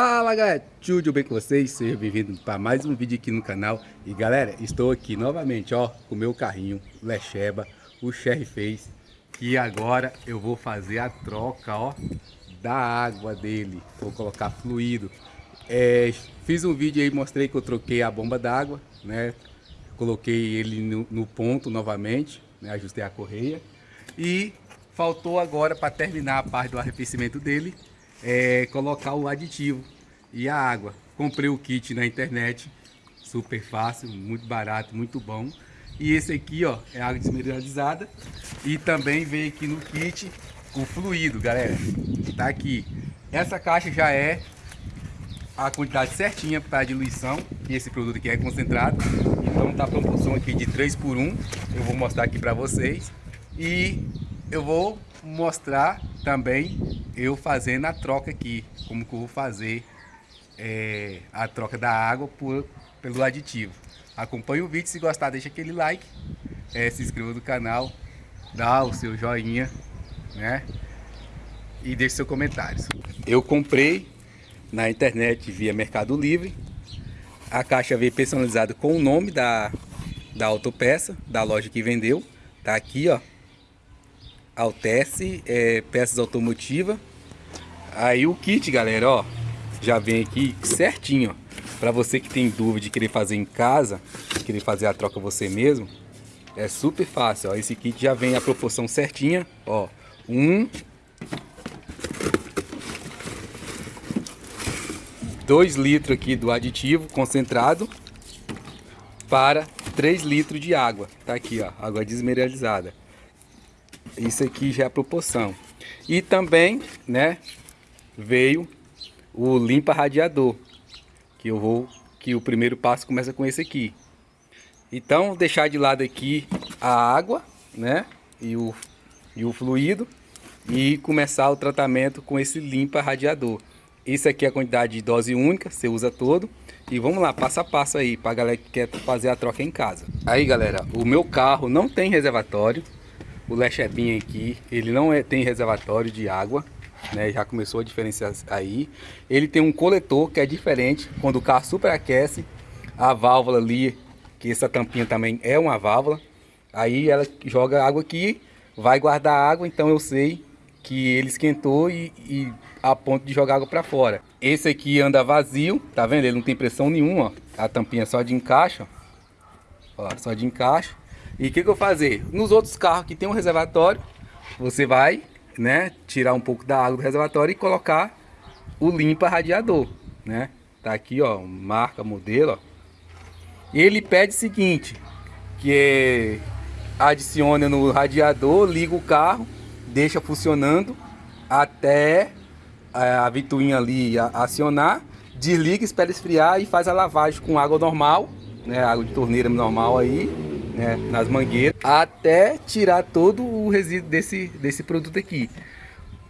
Fala galera, tudo bem com vocês? Seja bem-vindo para mais um vídeo aqui no canal E galera, estou aqui novamente ó, com o meu carrinho, Lecheba, o Sherry Face E agora eu vou fazer a troca ó, da água dele Vou colocar fluido é, Fiz um vídeo aí, mostrei que eu troquei a bomba d'água né? Coloquei ele no, no ponto novamente, né? ajustei a correia E faltou agora para terminar a parte do arrefecimento dele é, colocar o aditivo e a água. Comprei o kit na internet, super fácil, muito barato, muito bom. E esse aqui, ó, é água desmineralizada. E também veio aqui no kit o fluido, galera. Tá aqui. Essa caixa já é a quantidade certinha para diluição. E esse produto aqui é concentrado. Então tá a proporção aqui de 3 por 1. Eu vou mostrar aqui para vocês. E eu vou mostrar também eu fazendo a troca aqui, como que eu vou fazer é, a troca da água por, pelo aditivo. Acompanhe o vídeo, se gostar deixa aquele like, é, se inscreva no canal, dá o seu joinha, né? E deixe seus comentários. Eu comprei na internet via Mercado Livre, a caixa veio personalizada com o nome da, da autopeça, da loja que vendeu, tá aqui ó, Altesse, é, peças automotivas. Aí o kit, galera, ó, já vem aqui certinho, ó. Pra você que tem dúvida de querer fazer em casa, querer fazer a troca você mesmo, é super fácil, ó. Esse kit já vem a proporção certinha, ó. Um... dois litros aqui do aditivo concentrado para 3 litros de água. Tá aqui, ó, água desmineralizada. Isso aqui já é a proporção. E também, né, veio o limpa radiador, que eu vou que o primeiro passo começa com esse aqui. Então, deixar de lado aqui a água, né, e o e o fluido e começar o tratamento com esse limpa radiador. Esse aqui é a quantidade de dose única, você usa todo. E vamos lá, passo a passo aí, para galera que quer fazer a troca em casa. Aí galera, o meu carro não tem reservatório, o Lechebinha aqui, ele não é, tem reservatório de água, né? Já começou a diferenciar aí. Ele tem um coletor que é diferente, quando o carro superaquece, a válvula ali, que essa tampinha também é uma válvula, aí ela joga água aqui, vai guardar água, então eu sei que ele esquentou e, e a ponto de jogar água para fora. Esse aqui anda vazio, tá vendo? Ele não tem pressão nenhuma, ó. A tampinha só de encaixe, ó. ó só de encaixe. E o que, que eu fazer? Nos outros carros que tem um reservatório, você vai né, tirar um pouco da água do reservatório e colocar o limpa radiador, né? Tá aqui, ó, marca, modelo, ó. Ele pede o seguinte, que é adicione no radiador, liga o carro, deixa funcionando até a vituinha ali acionar, desliga, espera esfriar e faz a lavagem com água normal, né, água de torneira normal aí, né, nas mangueiras, até tirar todo o resíduo desse, desse produto aqui.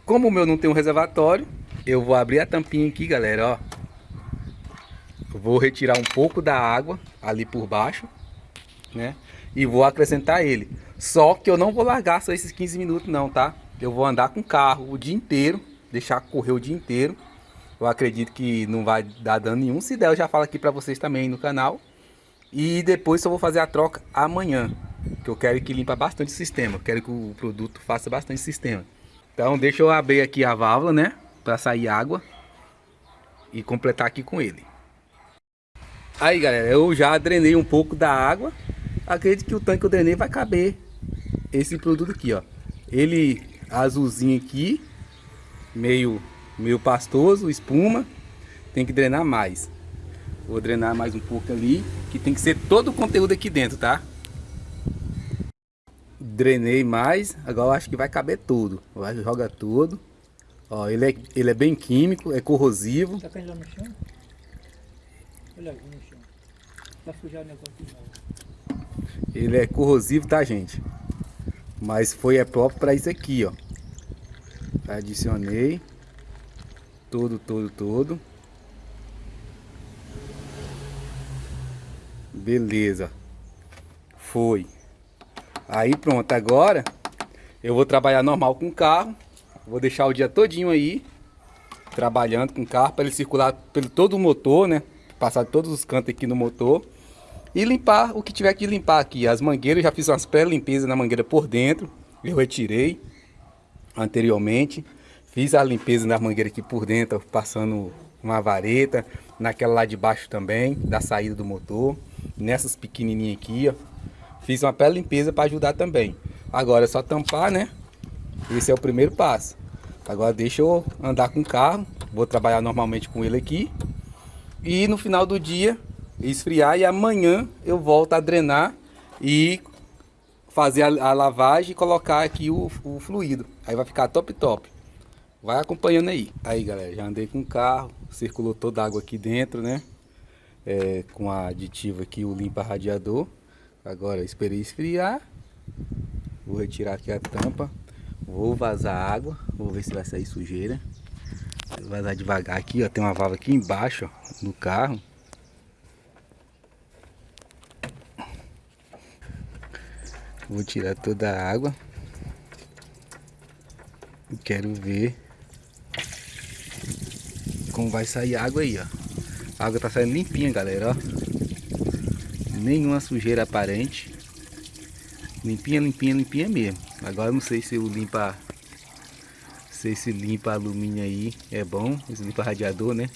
Como o meu não tem um reservatório, eu vou abrir a tampinha aqui, galera, ó. Vou retirar um pouco da água ali por baixo, né? E vou acrescentar ele. Só que eu não vou largar só esses 15 minutos não, tá? Eu vou andar com o carro o dia inteiro, deixar correr o dia inteiro. Eu acredito que não vai dar dano nenhum. Se der, eu já falo aqui pra vocês também no canal. E depois só vou fazer a troca amanhã. Que eu quero que limpa bastante o sistema. Quero que o produto faça bastante sistema. Então deixa eu abrir aqui a válvula, né? Para sair água. E completar aqui com ele. Aí galera, eu já drenei um pouco da água. Acredito que o tanque que eu drenei vai caber esse produto aqui, ó. Ele azulzinho aqui, meio, meio pastoso, espuma. Tem que drenar mais. Vou drenar mais um pouco ali, que tem que ser todo o conteúdo aqui dentro, tá? Drenei mais, agora acho que vai caber tudo. Vai, joga tudo. Ó, ele é, ele é bem químico, é corrosivo. Tá caindo lá no chão? Olha aqui no chão. Vai sujar o negócio Ele é corrosivo, tá, gente? Mas foi é próprio para isso aqui, ó. Adicionei. Todo, todo, todo. Beleza. Foi. Aí pronto, agora eu vou trabalhar normal com o carro. Vou deixar o dia todinho aí. trabalhando com o carro para ele circular pelo todo o motor, né? Passar todos os cantos aqui no motor. E limpar o que tiver que limpar aqui. As mangueiras, já fiz umas pré-limpezas na mangueira por dentro. Eu retirei anteriormente. Fiz a limpeza na mangueira aqui por dentro, passando uma vareta. Naquela lá de baixo também, da saída do motor. Nessas pequenininhas aqui, ó. Fiz uma pré-limpeza para ajudar também. Agora é só tampar, né? Esse é o primeiro passo. Agora deixa eu andar com o carro. Vou trabalhar normalmente com ele aqui. E no final do dia esfriar e amanhã eu volto a drenar e fazer a, a lavagem e colocar aqui o, o, fluido. Aí vai ficar top top. Vai acompanhando aí. Aí galera, já andei com o carro, circulou toda a água aqui dentro, né? É, com a aditivo aqui, o limpa radiador. Agora esperei esfriar. Vou retirar aqui a tampa. Vou vazar água. Vou ver se vai sair sujeira. Vou vazar devagar aqui, ó. Tem uma válvula aqui embaixo, ó, no carro. Vou tirar toda a água. E quero ver como vai sair a água aí, ó. A água tá saindo limpinha, galera, ó. Nenhuma sujeira aparente. Limpinha, limpinha, limpinha mesmo. Agora não sei se eu limpa... Se esse limpa alumínio aí é bom. Esse limpa radiador, né?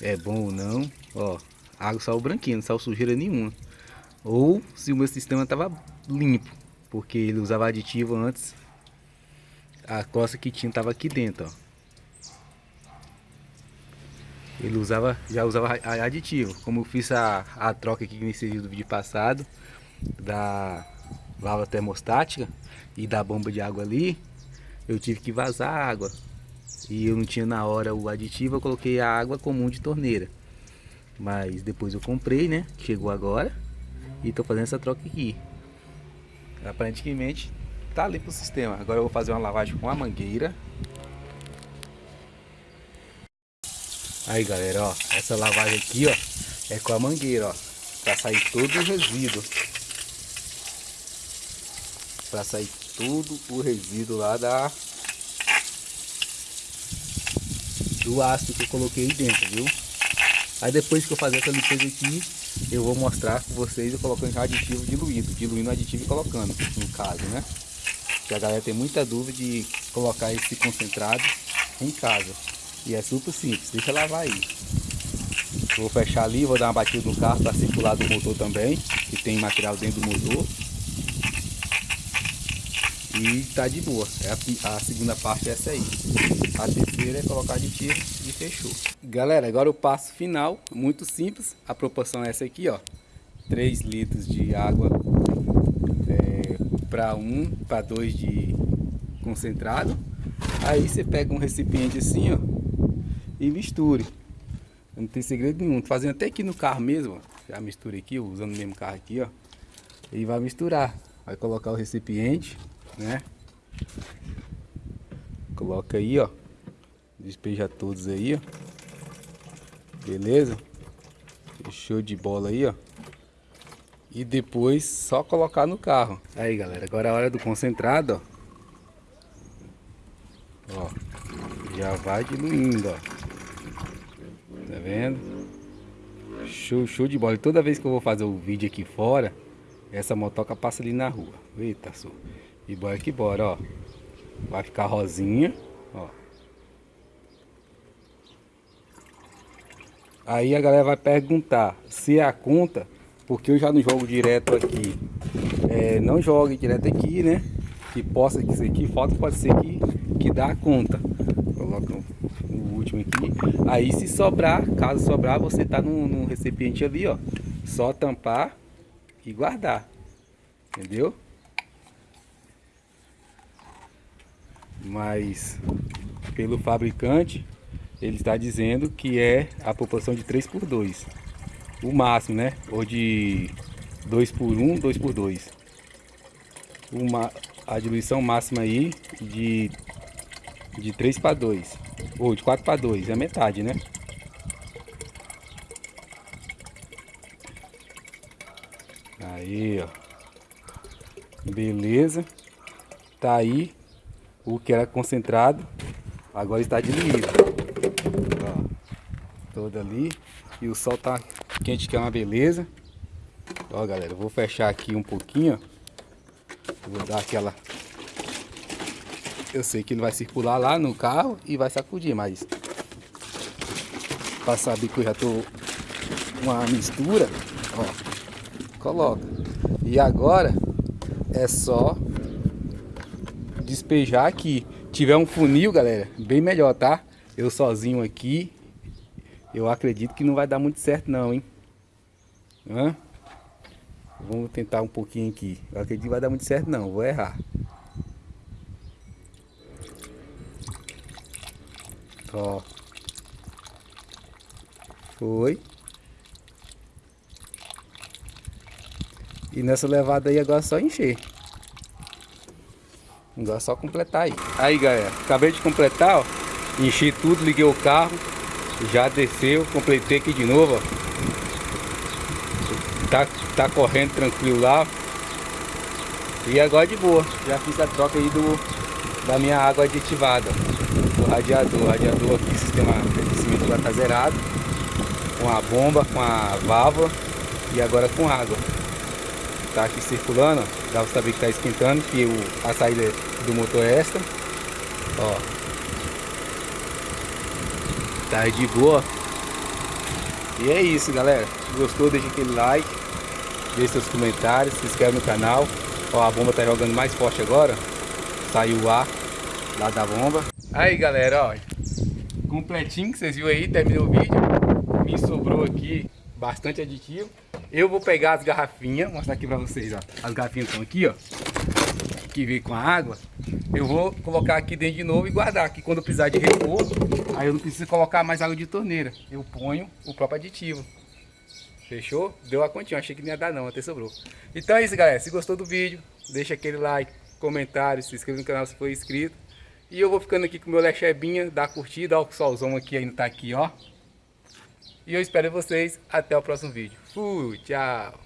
É bom ou não. Ó, a água saiu branquinha, não saiu sujeira nenhuma. Ou se o meu sistema tava limpo, porque ele usava aditivo antes. A costa que tinha tava aqui dentro, ó. Ele usava, já usava aditivo, como eu fiz a, a troca aqui nesse vídeo do vídeo passado da válvula termostática e da bomba de água ali, eu tive que vazar a água. E eu não tinha na hora o aditivo, eu coloquei a água comum de torneira. Mas depois eu comprei, né? Chegou agora. E tô fazendo essa troca aqui. Aparentemente tá limpo o sistema. Agora eu vou fazer uma lavagem com a mangueira. Aí galera, ó, essa lavagem aqui, ó, é com a mangueira, ó, para sair todo o resíduo. Para sair todo o resíduo lá da do ácido que eu coloquei dentro, viu? Aí depois que eu fazer essa limpeza aqui, eu vou mostrar com vocês eu colocando aditivo diluído, diluindo o aditivo e colocando, no caso, né? Que a galera tem muita dúvida de colocar esse concentrado em casa. E é super simples, deixa lavar aí. Vou fechar ali, vou dar uma batida no carro para circular do motor também, que tem material dentro do motor. E tá de boa, é a, a segunda parte é essa aí. A terceira é colocar aditivo e fechou. Galera, agora o passo final, muito simples. A proporção é essa aqui, ó. 3 litros de água é, para 1, para 2 de concentrado. Aí você pega um recipiente assim, ó, e misture. Não tem segredo nenhum. Tô fazendo até aqui no carro mesmo, ó. Já misturei aqui, usando o mesmo carro aqui, ó. E vai misturar. Vai colocar o recipiente, né? Coloca aí, ó. Despeja todos aí, ó. Beleza? Show de bola aí, ó. E depois só colocar no carro. Aí, galera, agora é a hora do concentrado, ó. Ó, já vai diluindo, ó. Tá vendo? Show, show de bola. E toda vez que eu vou fazer o vídeo aqui fora, essa motoca passa ali na rua. Eita, só. E bora que bora, ó. Vai ficar rosinha, ó. Aí a galera vai perguntar se é a conta, porque eu já não jogo direto aqui. É, não jogue direto aqui, né? Que possa ser aqui, falta pode ser que, que dá a conta. Coloca o último aqui. Aí se sobrar, caso sobrar, você tá num, num recipiente ali, ó. Só tampar e guardar. Entendeu? Mas pelo fabricante ele está dizendo que é a proporção de 3 por 2 o máximo né ou de 2 por 1 2 por 2 uma a diluição máxima aí de de 3 para 2 ou de 4 para 2 é metade né aí ó beleza tá aí o que era concentrado agora está diluído toda ali. E o sol tá quente que é uma beleza. Ó, galera, vou fechar aqui um pouquinho. Vou dar aquela... Eu sei que ele vai circular lá no carro e vai sacudir, mas... Pra saber que eu já tô uma mistura, ó, coloca. E agora é só despejar aqui. Tiver um funil, galera, bem melhor, tá? Eu sozinho aqui, eu acredito que não vai dar muito certo não, hein? Hã? Vamos tentar um pouquinho aqui. Eu acredito que vai dar muito certo não, vou errar. Ó. Foi. E nessa levada aí agora é só encher. Agora é só completar aí. Aí galera, acabei de completar, ó. Enchi tudo, liguei o carro. Já desceu, completei aqui de novo, ó tá, tá correndo tranquilo lá. E agora de boa, já fiz a troca aí do, da minha água aditivada, do radiador. O radiador aqui, sistema de aquecimento já tá zerado, com a bomba, com a válvula e agora com água. Tá aqui circulando, dá pra saber que tá esquentando, que o, a saída do motor é esta. Ó. Tá de boa. E é isso, galera. Gostou, deixa aquele like deixe seus comentários, se inscreve no canal. Ó, a bomba tá jogando mais forte agora. Saiu o ar lá da bomba. Aí galera, ó, completinho que vocês viram aí, terminou o vídeo. Me sobrou aqui bastante aditivo. Eu vou pegar as garrafinhas, mostrar aqui pra vocês, ó. As garrafinhas estão aqui, ó. Que veio com a água. Eu vou colocar aqui dentro de novo e guardar. Que quando precisar de repouso, aí eu não preciso colocar mais água de torneira. Eu ponho o próprio aditivo. Fechou? Deu a continha, achei que não ia dar não, até sobrou. Então é isso, galera. Se gostou do vídeo, deixa aquele like, comentário, se inscreva no canal se for inscrito. E eu vou ficando aqui com o meu lechebinha, dá curtida, ó, o solzão aqui ainda tá aqui, ó. E eu espero vocês até o próximo vídeo. Fui, tchau!